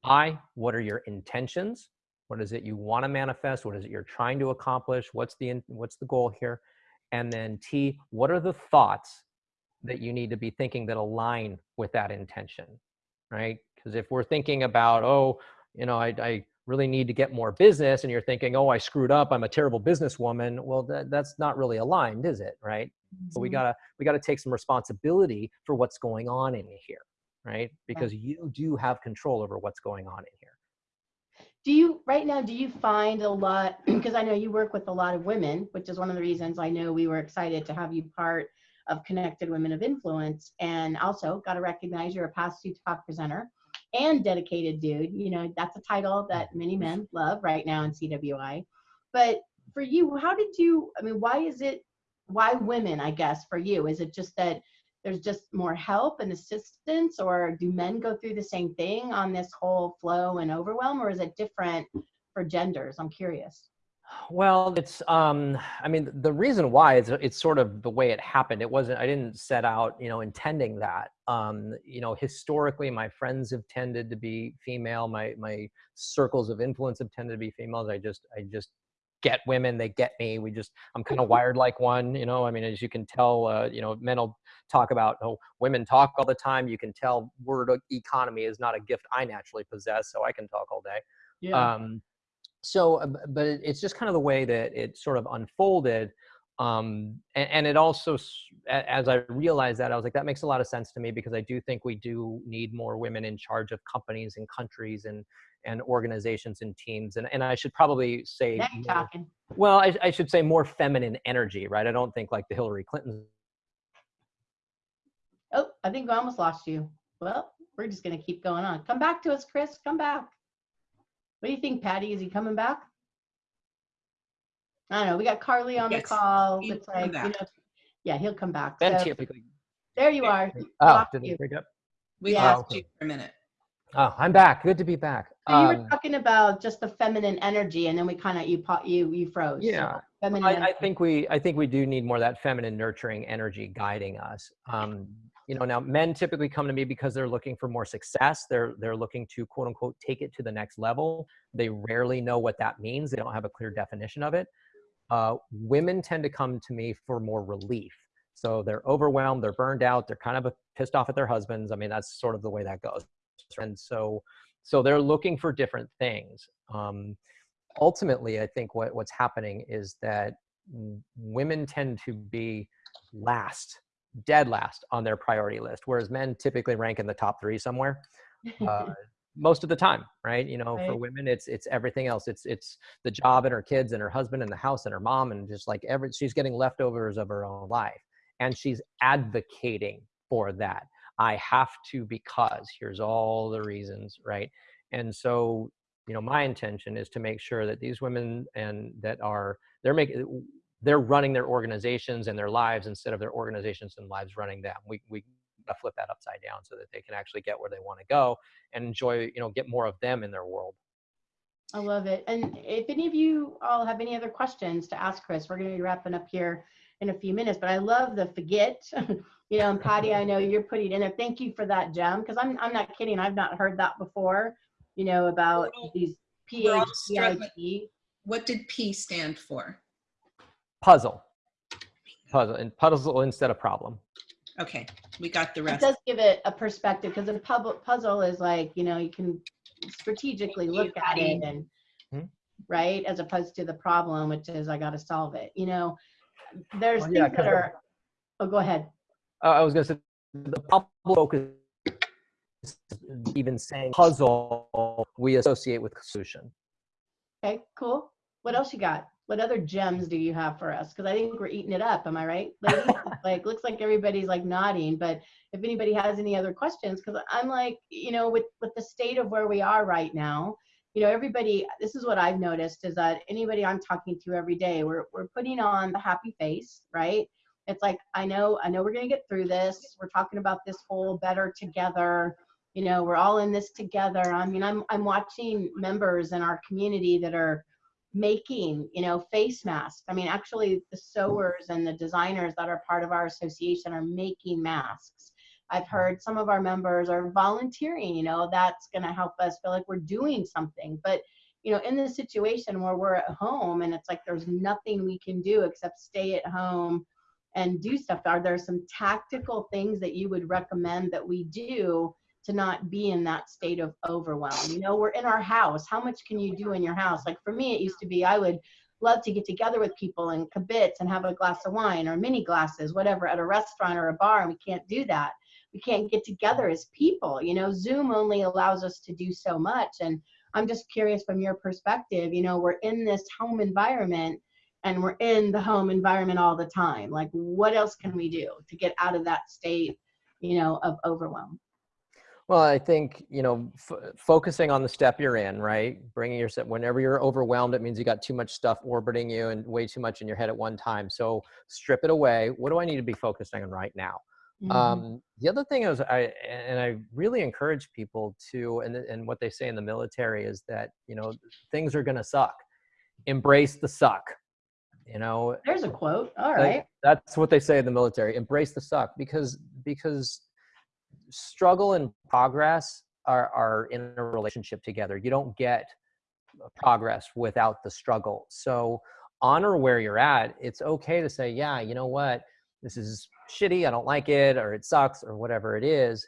[SPEAKER 3] I, what are your intentions? What is it you want to manifest? What is it you're trying to accomplish? What's the, what's the goal here? And then T, what are the thoughts that you need to be thinking that align with that intention, right? Because if we're thinking about, oh, you know, I, I really need to get more business and you're thinking, oh, I screwed up, I'm a terrible businesswoman, well, that, that's not really aligned, is it? Right. Mm-hmm. So we mm-hmm. gotta we gotta take some responsibility for what's going on in here, right? Because right. you do have control over what's going on in here.
[SPEAKER 2] Do you right now? Do you find a lot? Because I know you work with a lot of women, which is one of the reasons I know we were excited to have you part of Connected Women of Influence, and also got to recognize you're a past talk presenter and dedicated dude. You know, that's a title that many men love right now in CWI. But for you, how did you, I mean, why is it, why women, I guess, for you? Is it just that there's just more help and assistance, or do men go through the same thing on this whole flow and overwhelm, or is it different for genders? I'm curious.
[SPEAKER 3] Well, it's, um, I mean, the reason why is it's sort of the way it happened. It wasn't, I didn't set out, you know, intending that. Um, you know, historically, my friends have tended to be female. My, my circles of influence have tended to be females. I just, I just get women, they get me. We just, I'm kind of wired like one, you know, I mean, as you can tell, uh, you know, men will talk about, oh, women talk all the time. You can tell word economy is not a gift I naturally possess, so I can talk all day. Yeah. Um, so uh, but it's just kind of the way that it sort of unfolded um, and, and, it also as i realized that i was like that makes a lot of sense to me because i do think we do need more women in charge of companies and countries and and organizations and teams and, and i should probably say
[SPEAKER 2] more, talking.
[SPEAKER 3] well I, I should say more feminine energy right i don't think like the hillary clinton
[SPEAKER 2] oh i think we almost lost you well we're just going to keep going on come back to us chris come back what do you think, Patty? Is he coming back? I don't know. We got Carly on yes, the call. It's like, you know, Yeah, he'll come back.
[SPEAKER 3] Ben
[SPEAKER 2] So,
[SPEAKER 3] typically.
[SPEAKER 2] there you are.
[SPEAKER 3] Oh, did
[SPEAKER 2] you.
[SPEAKER 3] it break up?
[SPEAKER 1] We
[SPEAKER 2] Yeah.
[SPEAKER 1] lost you for a minute.
[SPEAKER 3] Oh, I'm back. Good to be back.
[SPEAKER 2] So you were
[SPEAKER 3] Um,
[SPEAKER 2] talking about just the feminine energy, and then we kind of you pa- you you froze. So
[SPEAKER 3] Yeah.
[SPEAKER 2] feminine.
[SPEAKER 3] I, I think we I think we do need more of that feminine nurturing energy guiding us. Um, you know, now men typically come to me because they're looking for more success. They're they're looking to quote unquote take it to the next level. They rarely know what that means. They don't have a clear definition of it. Uh, women tend to come to me for more relief. So they're overwhelmed, they're burned out, they're kind of pissed off at their husbands. I mean, that's sort of the way that goes. And so so they're looking for different things. Um, ultimately, I think what, what's happening is that women tend to be last, dead last on their priority list, whereas men typically rank in the top three somewhere. Uh, most of the time, right? You know, for women, it's it's everything else. It's it's the job and her kids and her husband and the house and her mom and just like every she's getting leftovers of her own life, and she's advocating for that. I have to because here's all the reasons, right? And so, you know, my intention is to make sure that these women and that are they're making they're running their organizations and their lives instead of their organizations and lives running them. We we gotta flip that upside down so that they can actually get where they want to go and enjoy, you know, get more of them in their world.
[SPEAKER 2] I love it. And if any of you all have any other questions to ask Chris, we're going to be wrapping up here in a few minutes. But I love the forget, you know, and Patty, I know you're putting in there. Thank you for that gem because I'm I'm not kidding. I've not heard that before. You know about
[SPEAKER 1] Well,
[SPEAKER 2] these
[SPEAKER 1] we're all
[SPEAKER 2] PHGIT.
[SPEAKER 1] What did P stand for?
[SPEAKER 3] Puzzle. Puzzle and puzzle instead of problem.
[SPEAKER 1] Okay, we got the rest.
[SPEAKER 2] It does give it a perspective because a pub- puzzle is like you know you can strategically
[SPEAKER 1] you,
[SPEAKER 2] look at it and
[SPEAKER 3] Hmm.
[SPEAKER 2] right as opposed to the problem, which is I got to solve it. You know, there's
[SPEAKER 3] Well, yeah,
[SPEAKER 2] things
[SPEAKER 3] 'cause
[SPEAKER 2] that
[SPEAKER 3] the-
[SPEAKER 2] are. Oh, go ahead.
[SPEAKER 3] Uh, I was going to say the problem focus even saying puzzle we associate with solution.
[SPEAKER 2] Okay, cool. What else you got? What other gems do you have for us? Because I think we're eating it up. Am I right, ladies? like, looks like everybody's like nodding. But if anybody has any other questions, because I'm like, you know, with with the state of where we are right now, you know, everybody. This is what I've noticed is that anybody I'm talking to every day, we're we're putting on the happy face, right? It's like I know, I know we're gonna get through this. We're talking about this whole better together you know we're all in this together i mean i'm i'm watching members in our community that are making you know face masks. I mean actually the sewers and the designers that are part of our association are making masks. I've mm-hmm. heard some of our members are volunteering you know that's going to help us feel like we're doing something. But you know in this situation where we're at home and it's like there's nothing we can do except stay at home and do stuff are there some tactical things that you would recommend that we do to not be in that state of overwhelm. You know, we're in our house. How much can you do in your house? Like for me, it used to be I would love to get together with people and kibitz and have a glass of wine or mini glasses, whatever, at a restaurant or a bar, and we can't do that. We can't get together as people. You know, Zoom only allows us to do so much. And I'm just curious from your perspective, you know, we're in this home environment and we're in the home environment all the time. Like, what else can we do to get out of that state, you know, of overwhelm?
[SPEAKER 3] Well, I think you know, f- focusing on the step you're in, right? Bringing yourself. Whenever you're overwhelmed, it means you got too much stuff orbiting you and way too much in your head at one time. So strip it away. What do I need to be focusing on right now?
[SPEAKER 2] Mhm.
[SPEAKER 3] Um, the other thing is, I and I really encourage people to, and and what they say in the military is that you know things are going to suck. Embrace the suck. You know,
[SPEAKER 2] There's a quote. All right.
[SPEAKER 3] that's what they say in the military. Embrace the suck because because struggle and progress are are in a relationship together. You don't get progress without the struggle. So honor where you're at. It's okay to say, yeah, you know what, this is shitty. I don't like it, or it sucks, or whatever it is.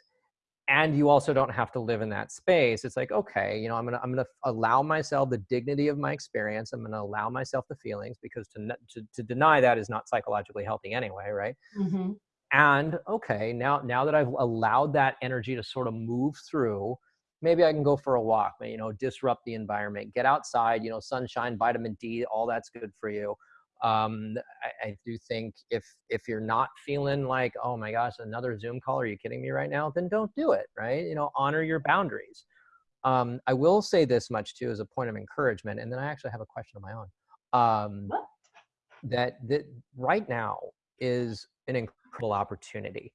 [SPEAKER 3] And you also don't have to live in that space. It's like, okay, you know, I'm gonna I'm gonna allow myself the dignity of my experience. I'm gonna allow myself the feelings because to to, to deny that is not psychologically healthy anyway, right?
[SPEAKER 2] Mhm.
[SPEAKER 3] And okay now now that i've allowed that energy to sort of move through maybe i can go for a walk you know disrupt the environment get outside you know sunshine vitamin d all that's good for you. Um, I, I do think if if you're not feeling like oh my gosh another zoom call are you kidding me right now? then don't do it right? You know honor your boundaries. Um, i will say this much too as a point of encouragement and then i actually have a question of my own. Um,
[SPEAKER 2] What?
[SPEAKER 3] that that right now is an incredible opportunity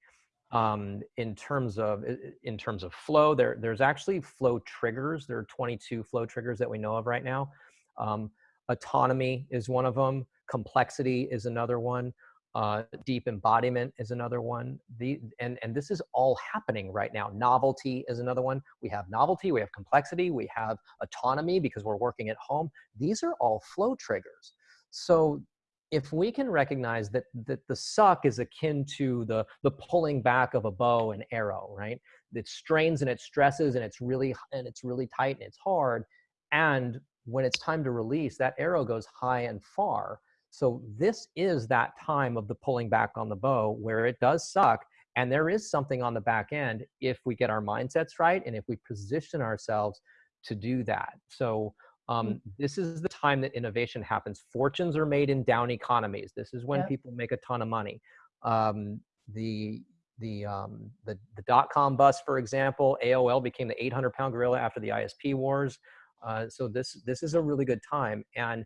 [SPEAKER 3] um, in terms of in terms of flow. There, there's actually flow triggers. There are 22 flow triggers that we know of right now. Um, autonomy is one of them. Complexity is another one. Uh, deep embodiment is another one. The, and, and this is all happening right now. Novelty is another one. We have novelty, we have complexity, we have autonomy because we're working at home. These are all flow triggers. So if we can recognize that, that the suck is akin to the, the pulling back of a bow and arrow, right? It strains and it stresses and it's really, and it's really tight and it's hard. And when it's time to release, that arrow goes high and far so this is that time of the pulling back on the bow where it does suck. And there is something on the back end if we get our mindsets right and if we position ourselves to do that. So um, mm. this is the time that innovation happens. Fortunes are made in down economies. This is when yep. people make a ton of money. Um, the the um, the, the dot com bust, for example, AOL became the 800 pound gorilla after the ISP wars. Uh, so this this is a really good time. And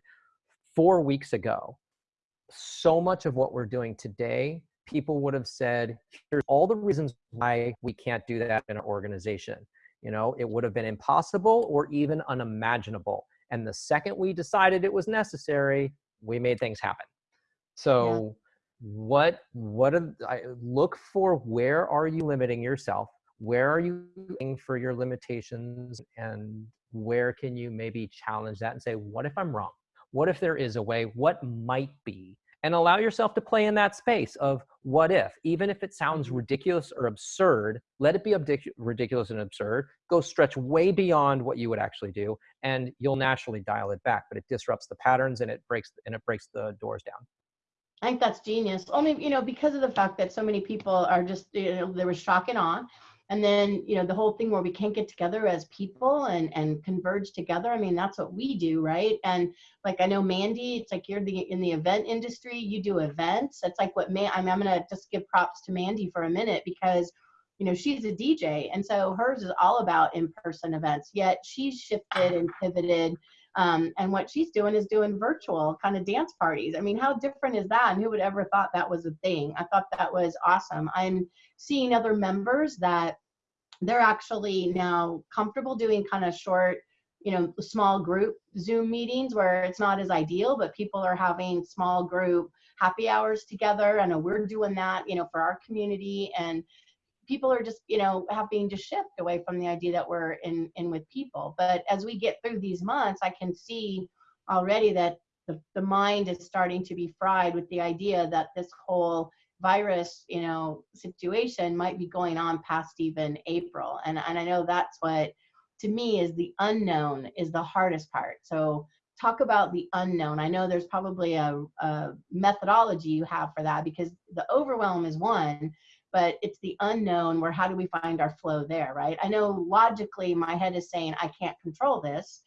[SPEAKER 3] four weeks ago, so much of what we're doing today, people would have said, here's all the reasons why we can't do that in an organization. You know, it would have been impossible or even unimaginable. And the second we decided it was necessary, we made things happen. So yeah. what, what, are, I look for where are you limiting yourself? Where are you looking for your limitations and where can you maybe challenge that and say, what if I'm wrong? What if there is a way? What might be? And allow yourself to play in that space of what if, even if it sounds mm-hmm. ridiculous or absurd, let it be ridiculous and absurd. Go stretch way beyond what you would actually do, and you'll naturally dial it back. But it disrupts the patterns and it breaks and it breaks the doors down.
[SPEAKER 2] I think that's genius. Only you know because of the fact that so many people are just you know there was shock and awe and then you know the whole thing where we can't get together as people and and converge together i mean that's what we do right? And like i know mandy it's like you're the in the event industry you do events. It's like what man i'm, I'm gonna just give props to mandy for a minute because you know she's a dj and so hers is all about in-person events yet she's shifted and pivoted um, and what she's doing is doing virtual kind of dance parties. I mean, how different is that? And who would ever thought that was a thing? I thought that was awesome. I'm seeing other members that they're actually now comfortable doing kind of short you know small group zoom meetings where it's not as ideal but people are having small group happy hours together i know we're doing that you know for our community and people are just you know having to shift away from the idea that we're in in with people but as we get through these months i can see already that the, the mind is starting to be fried with the idea that this whole virus, you know, situation might be going on past even April. And, and I know that's what, to me, is the unknown is the hardest part. So talk about the unknown. I know there's probably a, a methodology you have for that because the overwhelm is one, but it's the unknown where how do we find our flow there, right? I know logically my head is saying I can't control this,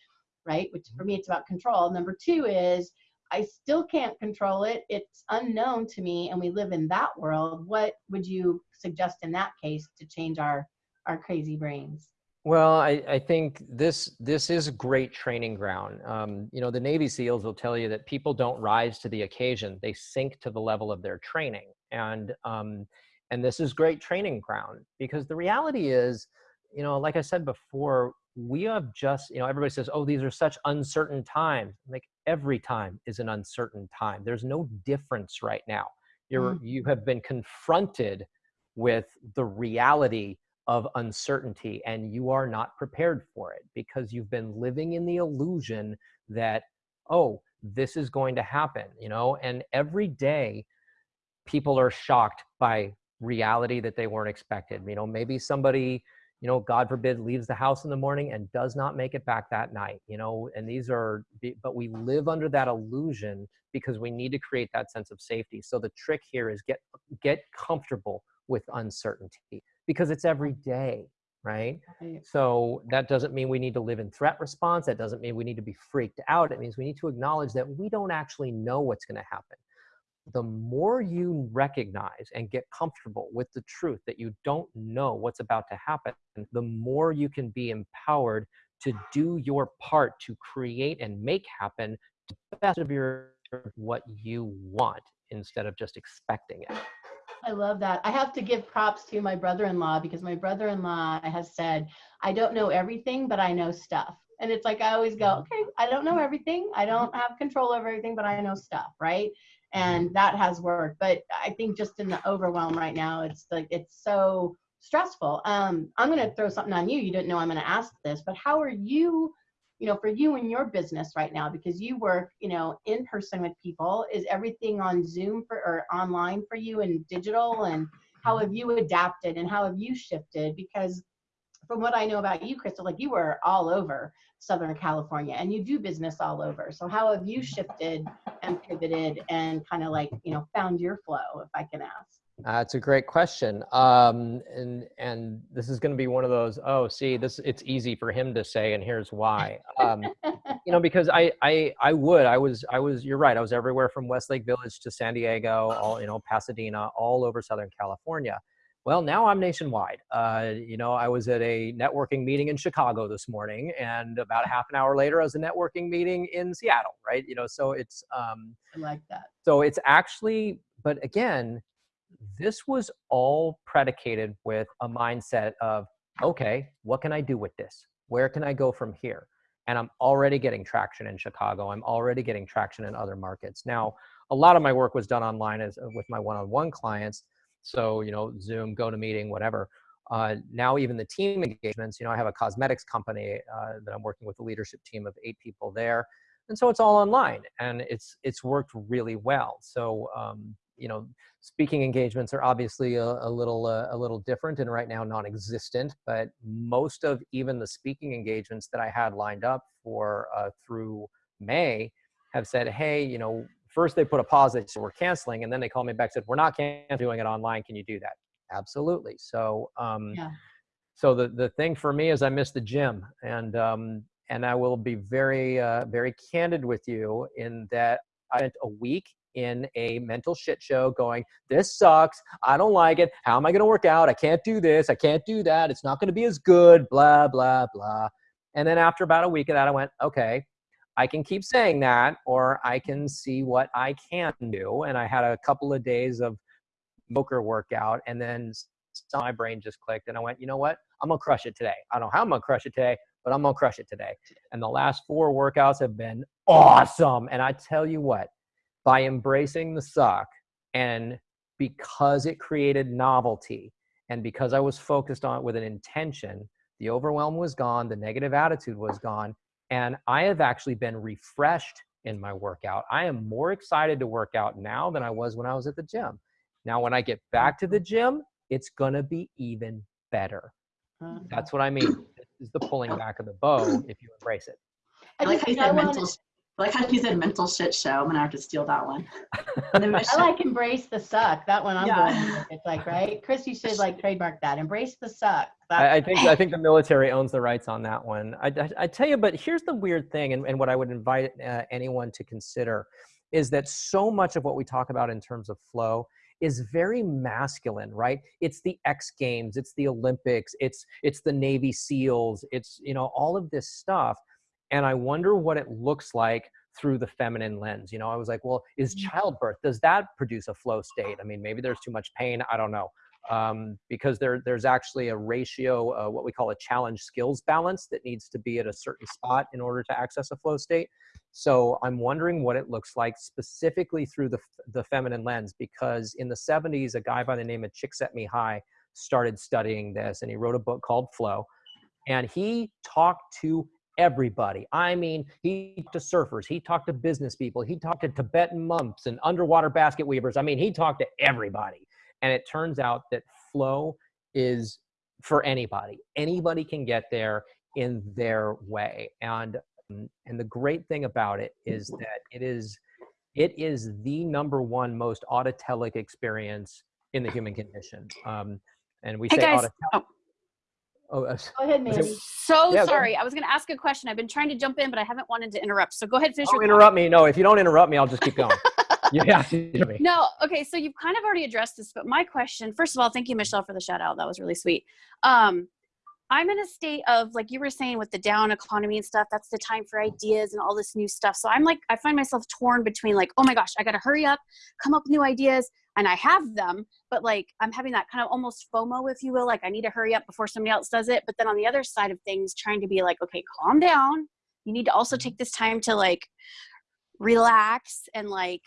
[SPEAKER 2] right? Which for me, it's about control. Number two is I still can't control it. It's unknown to me, and we live in that world. What would you suggest in that case to change our our crazy brains?
[SPEAKER 3] Well, I, I think this this is a great training ground. Um, you know, the Navy SEALs will tell you that people don't rise to the occasion; they sink to the level of their training, and um, and this is great training ground because the reality is, you know, like I said before, we have just you know everybody says, oh, these are such uncertain times. Like every time is an uncertain time. There's no difference right now. You're, mm. You have been confronted with the reality of uncertainty and you are not prepared for it because you've been living in the illusion that, oh, this is going to happen, you know? And every day people are shocked by reality that they weren't expected. You know, maybe somebody you know, God forbid, leaves the house in the morning and does not make it back that night, you know, and these are, but we live under that illusion because we need to create that sense of safety. So the trick here is get, get comfortable with uncertainty because it's every mm-hmm. day, right? right? So that doesn't mean we need to live in threat response. That doesn't mean we need to be freaked out. It means we need to acknowledge that we don't actually know what's going to happen the more you recognize and get comfortable with the truth that you don't know what's about to happen, the more you can be empowered to do your part to create and make happen to the best of your what you want instead of just expecting it.
[SPEAKER 2] I love that. I have to give props to my brother-in-law because my brother-in-law has said, I don't know everything, but I know stuff. And it's like I always go,
[SPEAKER 3] Mm-hmm.
[SPEAKER 2] okay, I don't know everything. I don't have control over everything, but I know stuff, right? And that has worked. But I think just in the overwhelm right now, it's like it's so stressful. Um, I'm gonna throw something on you. You didn't know I'm gonna ask this, but how are you, you know, for you and your business right now? Because you work, you know, in person with people. Is everything on Zoom for or online for you and digital? And how have you adapted and how have you shifted? Because from what I know about you, Crystal, like you were all over Southern California and you do business all over. So how have you shifted and pivoted and kind of like, you know, found your flow, if I can ask?
[SPEAKER 3] That's a great question. Um, and and this is going to be one of those. Oh, see, this it's easy for him to say, and here's why. Um, you know, because I I I would I was I was you're right. I was everywhere from Westlake Village to San Diego, all you know, Pasadena, all over Southern California. Well, now I'm nationwide. Uh, you know, I was at a networking meeting in Chicago this morning, and about half an hour later, I was a networking meeting in Seattle. Right? You know, so it's um,
[SPEAKER 2] I like that.
[SPEAKER 3] so it's actually, but again, this was all predicated with a mindset of, okay, what can I do with this? Where can I go from here? And I'm already getting traction in Chicago. I'm already getting traction in other markets. Now, a lot of my work was done online as with my one-on-one clients. So, you know, Zoom, GoToMeeting, whatever. Uh, now, even the team engagements, you know, I have a cosmetics company uh, that I'm working with a leadership team of eight people there and so it's all online and it's it's worked really well so um, you know speaking engagements are obviously a, a little uh, a little different and right now non-existent but most of even the speaking engagements that i had lined up for uh, through may have said hey you know first they put a pause they said we're canceling and then they called me back and said we're not canceling doing it online can you do that absolutely so um,
[SPEAKER 2] Yeah.
[SPEAKER 3] so the, the thing for me is i miss the gym and um, and I will be very, uh, very candid with you in that I spent a week in a mental shit show going, this sucks. I don't like it. How am I going to work out? I can't do this. I can't do that. It's not going to be as good, blah, blah, blah. And then after about a week of that, I went, okay, I can keep saying that, or I can see what I can do. And I had a couple of days of poker workout, and then my brain just clicked, and I went, you know what? I'm gonna crush it today. I don't know how I'm gonna crush it today, but I'm gonna crush it today. And the last four workouts have been awesome. And I tell you what, by embracing the suck and because it created novelty and because I was focused on it with an intention, the overwhelm was gone, the negative attitude was gone, and I have actually been refreshed in my workout. I am more excited to work out now than I was when I was at the gym. Now, when I get back to the gym, it's gonna be even better.
[SPEAKER 2] Uh,
[SPEAKER 3] That's what I mean. This is the pulling back of the bow if you embrace it.
[SPEAKER 4] I like how you
[SPEAKER 2] I
[SPEAKER 4] said
[SPEAKER 2] wanna-
[SPEAKER 4] mental. I like how you said mental shit show. I'm gonna have to steal that one. And
[SPEAKER 2] I like embrace the suck. That one I'm
[SPEAKER 4] Yeah.
[SPEAKER 2] going with. It's like, right? Chris, you should like trademark that. Embrace the suck.
[SPEAKER 3] I, I think I think the military owns the rights on that one. I, I, I tell you, but here's the weird thing, and, and what I would invite uh, anyone to consider is that so much of what we talk about in terms of flow is very masculine, right? It's the X Games, it's the Olympics, it's it's the Navy SEALs, it's you know all of this stuff, and I wonder what it looks like through the feminine lens. You know, I was like, well, is childbirth does that produce a flow state? I mean, maybe there's too much pain. I don't know um, because there, there's actually a ratio, uh, what we call a challenge skills balance that needs to be at a certain spot in order to access a flow state. So I'm wondering what it looks like specifically through the, the feminine lens, because in the 70s, a guy by the name of Csikszentmihalyi started studying this and he wrote a book called Flow. And he talked to everybody. I mean, he talked to surfers, he talked to business people, he talked to Tibetan monks and underwater basket weavers. I mean, he talked to everybody. And it turns out that flow is for anybody. Anybody can get there in their way. And and the great thing about it is that it is it is the number one most autotelic experience in the human condition. Um, and we
[SPEAKER 5] Hey
[SPEAKER 3] say
[SPEAKER 5] guys.
[SPEAKER 3] autotelic.
[SPEAKER 5] Oh,
[SPEAKER 3] Oh, uh,
[SPEAKER 2] Go ahead, Mandy.
[SPEAKER 5] so
[SPEAKER 3] Yeah,
[SPEAKER 5] sorry. I was going to ask a question. I've been trying to jump in, but I haven't wanted to interrupt. So go ahead and finish
[SPEAKER 3] don't
[SPEAKER 5] your
[SPEAKER 3] interrupt me. No, if you don't interrupt me, I'll just keep going. you have to interrupt me.
[SPEAKER 5] No, okay. So you've kind of already addressed this, but my question, first of all, thank you, Michelle, for the shout out. That was really sweet. Um, I'm in a state of like you were saying with the down economy and stuff. That's the time for ideas and all this new stuff. So I'm like, I find myself torn between like, oh my gosh, I got to hurry up, come up with new ideas, and I have them, but like I'm having that kind of almost FOMO, if you will. Like I need to hurry up before somebody else does it. But then on the other side of things, trying to be like, okay, calm down. You need to also take this time to like relax and like,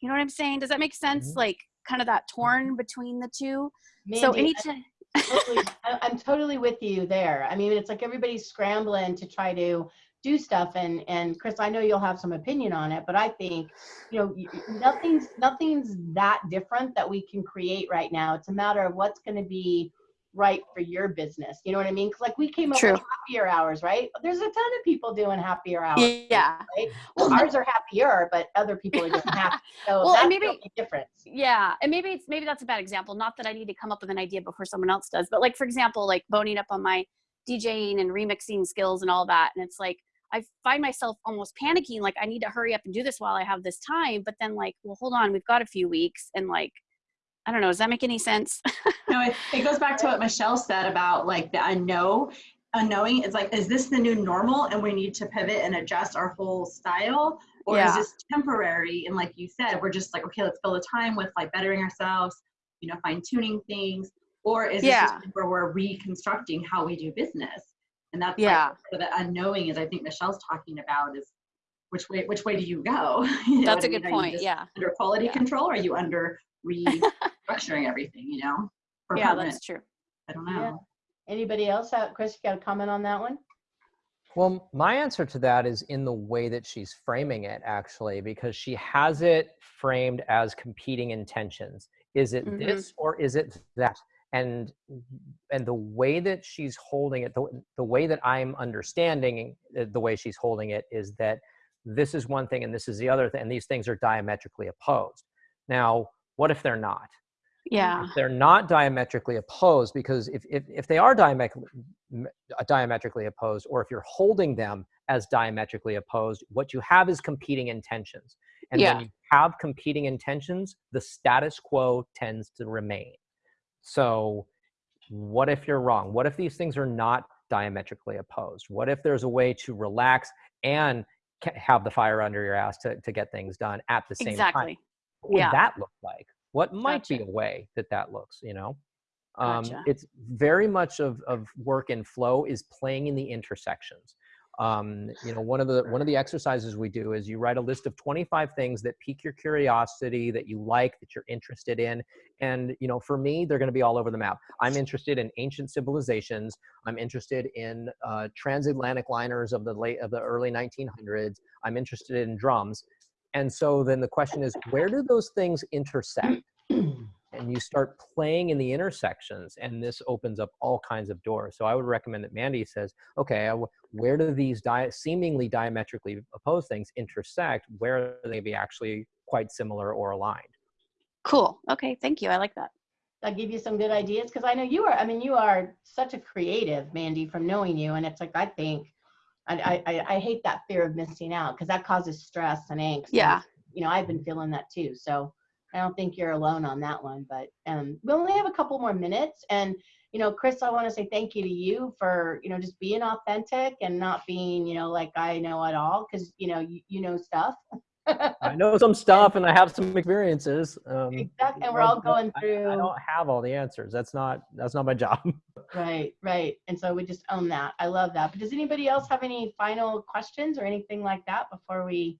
[SPEAKER 5] you know what I'm saying? Does that make sense?
[SPEAKER 3] Mm-hmm.
[SPEAKER 5] Like kind of that torn between the two.
[SPEAKER 2] Mandy,
[SPEAKER 5] so any
[SPEAKER 2] I-
[SPEAKER 5] time.
[SPEAKER 2] totally, I'm totally with you there. I mean, it's like everybody's scrambling to try to do stuff and and Chris, I know you'll have some opinion on it, but I think, you know, nothing's nothing's that different that we can create right now. It's a matter of what's going to be right for your business. You know what I mean? 'Cause like we came up
[SPEAKER 5] True.
[SPEAKER 2] with happier hours, right? There's a ton of people doing happier hours.
[SPEAKER 5] Yeah.
[SPEAKER 2] Right? Well, ours are happier, but other people are just happy. So
[SPEAKER 5] Well, and
[SPEAKER 2] maybe, difference.
[SPEAKER 5] yeah and maybe it's maybe that's a bad example not that i need to come up with an idea before someone else does but like for example like boning up on my djing and remixing skills and all that and it's like i find myself almost panicking like i need to hurry up and do this while i have this time but then like well hold on we've got a few weeks and like i don't know does that make any sense
[SPEAKER 4] No, it, it goes back to what Michelle said about like the unknow. Unknowing it's like, is this the new normal and we need to pivot and adjust our whole style? Or is this temporary? And like you said, we're just like, okay, let's fill the time with like bettering ourselves, you know, fine tuning things. Or is
[SPEAKER 5] Yeah.
[SPEAKER 4] this where we're reconstructing how we do business? And that's
[SPEAKER 5] Yeah.
[SPEAKER 4] like where the unknowing is I think Michelle's talking about is which way which way do you go? You
[SPEAKER 5] that's
[SPEAKER 4] a
[SPEAKER 5] a
[SPEAKER 4] I
[SPEAKER 5] good
[SPEAKER 4] mean?
[SPEAKER 5] Point yeah
[SPEAKER 4] Under quality
[SPEAKER 5] Yeah.
[SPEAKER 4] control? Or are you under restructuring everything, you know? For
[SPEAKER 5] yeah
[SPEAKER 4] permanent?
[SPEAKER 5] that's true
[SPEAKER 4] I don't know.
[SPEAKER 2] Yeah. Anybody else? Uh, Chris, you got a comment on that one?
[SPEAKER 3] Well, my answer to that is in the way that she's framing it, actually, because she has it framed as competing intentions. Is it
[SPEAKER 5] Mhm.
[SPEAKER 3] this or is it that? And and the way that she's holding it, the, the way that I'm understanding uh, the way she's holding it is that this is one thing and this is the other thing, and these things are diametrically opposed. Now, what if they're not?
[SPEAKER 5] yeah
[SPEAKER 3] if they're not diametrically opposed because if, if, if they are diametrically, uh, diametrically opposed or if you're holding them as diametrically opposed what you have is competing intentions and
[SPEAKER 5] Yeah.
[SPEAKER 3] when you have competing intentions the status quo tends to remain so what if you're wrong what if these things are not diametrically opposed what if there's a way to relax and have the fire under your ass to, to get things done at the same time
[SPEAKER 5] exactly
[SPEAKER 3] what would
[SPEAKER 5] Yeah.
[SPEAKER 3] that look like? What might be a way that that looks, you know? Um,
[SPEAKER 5] Gotcha.
[SPEAKER 3] It's very much of, of work and flow is playing in the intersections. Um, you know, one of the one of the exercises we do is you write a list of 25 things that pique your curiosity, that you like, that you're interested in, and you know, for me, they're going to be all over the map. I'm interested in ancient civilizations. I'm interested in uh, transatlantic liners of the late of the early 1900s. I'm interested in drums. And so then the question is, where do those things intersect? And you start playing in the intersections, and this opens up all kinds of doors. So I would recommend that Mandy says, okay, uh, where do these di- seemingly diametrically opposed things intersect? Where are they be actually quite similar or aligned?
[SPEAKER 5] cool okay thank you i like that
[SPEAKER 2] I'll give you some good ideas because I know you are. I mean, you are such a creative, Mandy, from knowing you. And it's like I think, I I, I- I hate that fear of missing out because that causes stress and angst. and,
[SPEAKER 5] yeah
[SPEAKER 2] you know, I've been feeling that too. So I don't think you're alone on that one. But um, we only have a couple more minutes, and you know, Chris, I want to say thank you to you for you know just being authentic and not being you know like I know it all because you know you, you know stuff.
[SPEAKER 3] I know some stuff and I have some experiences. Um,
[SPEAKER 2] Exactly, and we're all going
[SPEAKER 3] I- I don't have all the answers. That's not that's not my job.
[SPEAKER 2] Right, right. And so we just own that. I love that. But does anybody else have any final questions or anything like that before we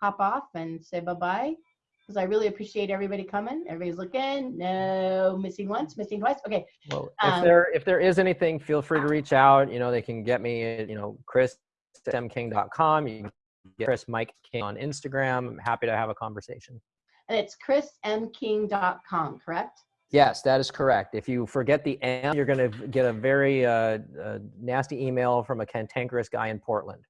[SPEAKER 2] hop off and say bye-bye? Because I really appreciate everybody coming. Everybody's looking. No missing once, missing twice. Okay.
[SPEAKER 3] Well, if
[SPEAKER 2] Um,
[SPEAKER 3] there if there is anything, feel free to reach out. You know, they can get me at you know Chris at mking.com. You can get Chris Mike King on Instagram. I'm happy to have a conversation.
[SPEAKER 2] And it's chrismking.com, correct?
[SPEAKER 3] Yes, that is correct. If you forget the M, you're going to get a very uh, uh, nasty email from a cantankerous guy in Portland.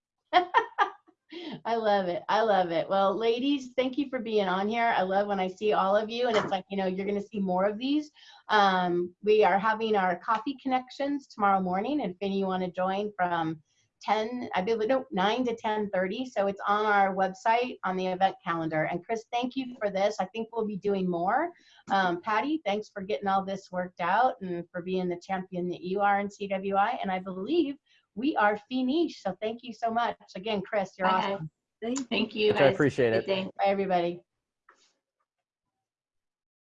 [SPEAKER 2] I love it. I love it. Well, ladies, thank you for being on here. I love when I see all of you, and it's like, you know, you're going to see more of these. Um, we are having our coffee connections tomorrow morning, and if any you want to join from 10, I believe, no, 9 to 10.30. So it's on our website on the event calendar. And Chris, thank you for this. I think we'll be doing more. Um, Patty, thanks for getting all this worked out and for being the champion that you are in CWI. And I believe we are finished. So thank you so much. Again, Chris, you're
[SPEAKER 4] Okay.
[SPEAKER 2] awesome.
[SPEAKER 4] Thank you.
[SPEAKER 3] I appreciate it.
[SPEAKER 4] day.
[SPEAKER 2] Bye, everybody.